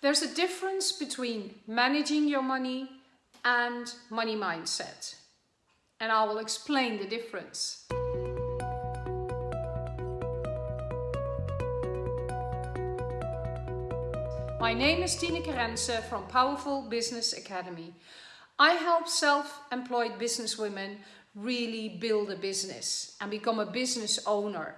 There's a difference between managing your money and money mindset. And I will explain the difference. My name is Tineke Rensen from Powerful Business Academy. I help self-employed businesswomen really build a business and become a business owner.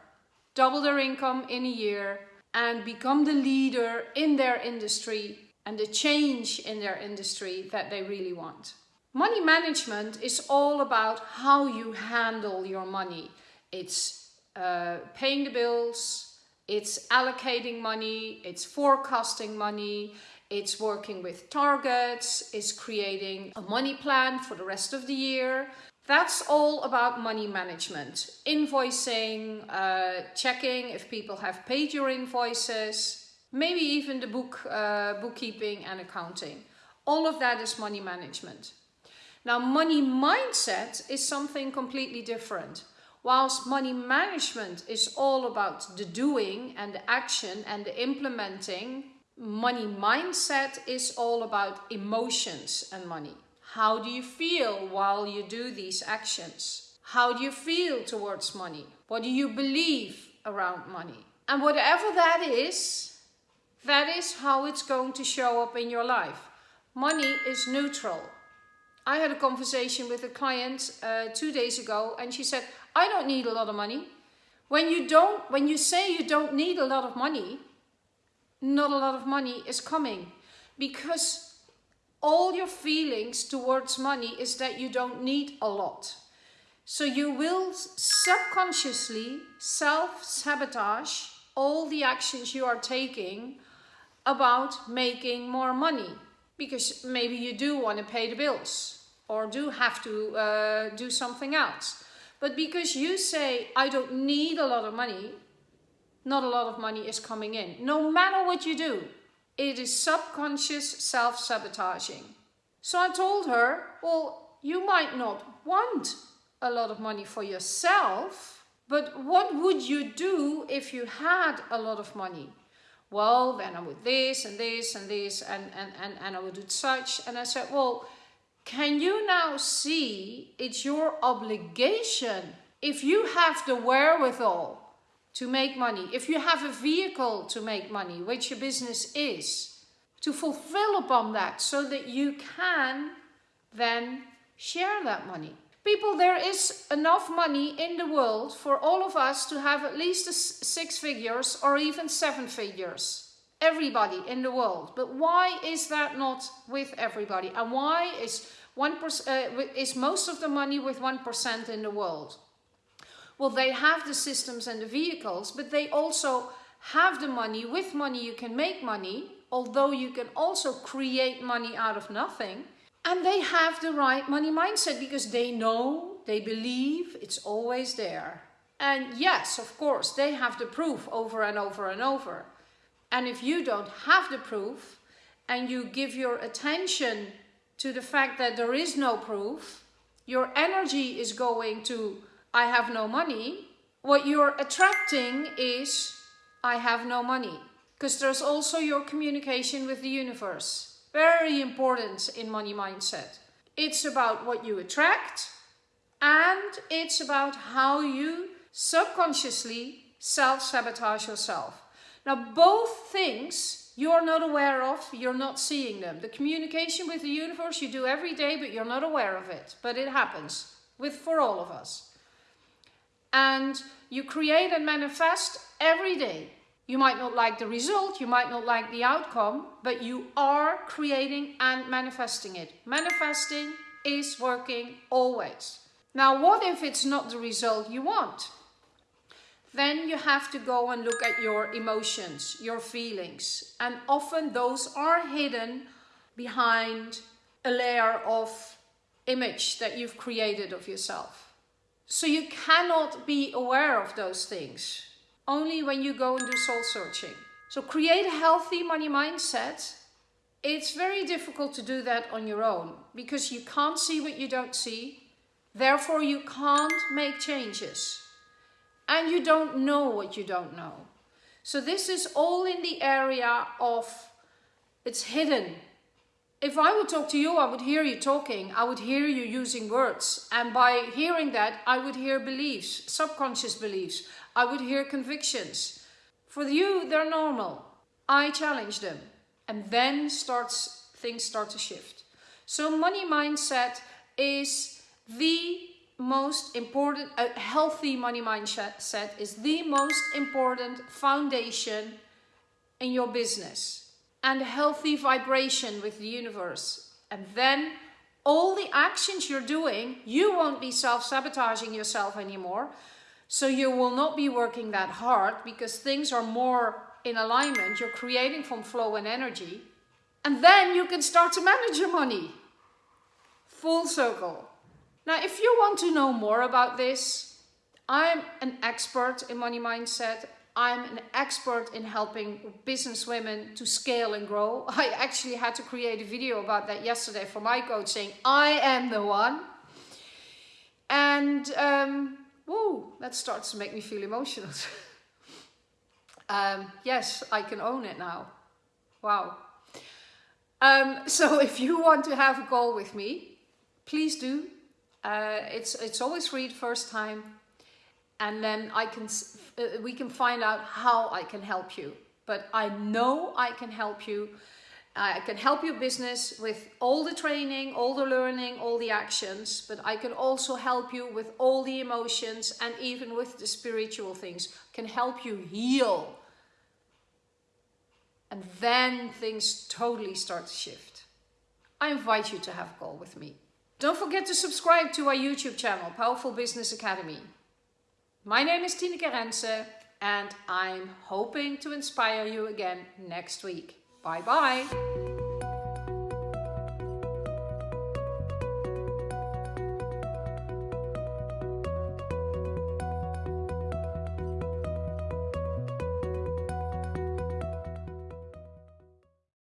Double their income in a year and become the leader in their industry and the change in their industry that they really want. Money management is all about how you handle your money. It's uh, paying the bills, it's allocating money, it's forecasting money, it's working with targets, it's creating a money plan for the rest of the year, that's all about money management. Invoicing, uh, checking if people have paid your invoices, maybe even the book, uh, bookkeeping and accounting. All of that is money management. Now money mindset is something completely different. Whilst money management is all about the doing and the action and the implementing, money mindset is all about emotions and money. How do you feel while you do these actions? How do you feel towards money? What do you believe around money? And whatever that is, that is how it's going to show up in your life. Money is neutral. I had a conversation with a client uh, two days ago and she said, I don't need a lot of money. When you don't, when you say you don't need a lot of money, not a lot of money is coming because all your feelings towards money is that you don't need a lot. So you will subconsciously self-sabotage all the actions you are taking about making more money. Because maybe you do want to pay the bills or do have to uh, do something else. But because you say, I don't need a lot of money, not a lot of money is coming in. No matter what you do, it is subconscious self-sabotaging. So I told her, well, you might not want a lot of money for yourself, but what would you do if you had a lot of money? Well, then I would this and this and this and, and, and, and I would do such. And I said, well, can you now see it's your obligation if you have the wherewithal to make money, if you have a vehicle to make money, which your business is, to fulfill upon that so that you can then share that money. People, there is enough money in the world for all of us to have at least six figures or even seven figures. Everybody in the world. But why is that not with everybody? And why is, one uh, is most of the money with 1% in the world? Well, they have the systems and the vehicles, but they also have the money. With money, you can make money, although you can also create money out of nothing. And they have the right money mindset because they know, they believe it's always there. And yes, of course, they have the proof over and over and over. And if you don't have the proof and you give your attention to the fact that there is no proof, your energy is going to I have no money, what you're attracting is I have no money. Because there's also your communication with the universe. Very important in money mindset. It's about what you attract and it's about how you subconsciously self-sabotage yourself. Now both things you're not aware of, you're not seeing them. The communication with the universe you do every day but you're not aware of it. But it happens with for all of us and you create and manifest every day. You might not like the result, you might not like the outcome, but you are creating and manifesting it. Manifesting is working always. Now, what if it's not the result you want? Then you have to go and look at your emotions, your feelings. And often those are hidden behind a layer of image that you've created of yourself. So you cannot be aware of those things. Only when you go and do soul searching. So create a healthy money mindset. It's very difficult to do that on your own because you can't see what you don't see. Therefore, you can't make changes. And you don't know what you don't know. So this is all in the area of It's hidden. If I would talk to you, I would hear you talking. I would hear you using words. And by hearing that, I would hear beliefs, subconscious beliefs. I would hear convictions. For you, they're normal. I challenge them. And then starts things start to shift. So money mindset is the most important, a healthy money mindset is the most important foundation in your business and a healthy vibration with the universe. And then all the actions you're doing, you won't be self-sabotaging yourself anymore. So you will not be working that hard because things are more in alignment. You're creating from flow and energy. And then you can start to manage your money. Full circle. Now, if you want to know more about this, I'm an expert in money mindset. I'm an expert in helping business women to scale and grow. I actually had to create a video about that yesterday for my coach saying, I am the one. And, um, whoa, that starts to make me feel emotional. um, yes, I can own it now. Wow. Um, so if you want to have a call with me, please do. Uh, it's, it's always free the first time and then I can, uh, we can find out how I can help you. But I know I can help you. I can help your business with all the training, all the learning, all the actions, but I can also help you with all the emotions and even with the spiritual things. can help you heal. And then things totally start to shift. I invite you to have a call with me. Don't forget to subscribe to our YouTube channel, Powerful Business Academy. My name is Tineke Rensen and I'm hoping to inspire you again next week. Bye bye.